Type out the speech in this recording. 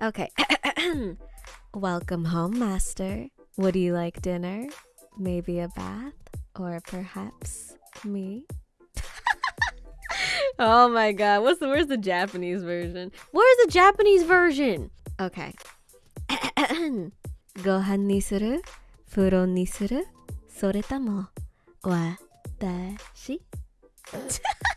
Okay. Welcome home, master. Would you like dinner? Maybe a bath? Or perhaps me? oh my god. What's the where's the Japanese version? Where's the Japanese version? Okay. ご飯にする風呂にするそれとも私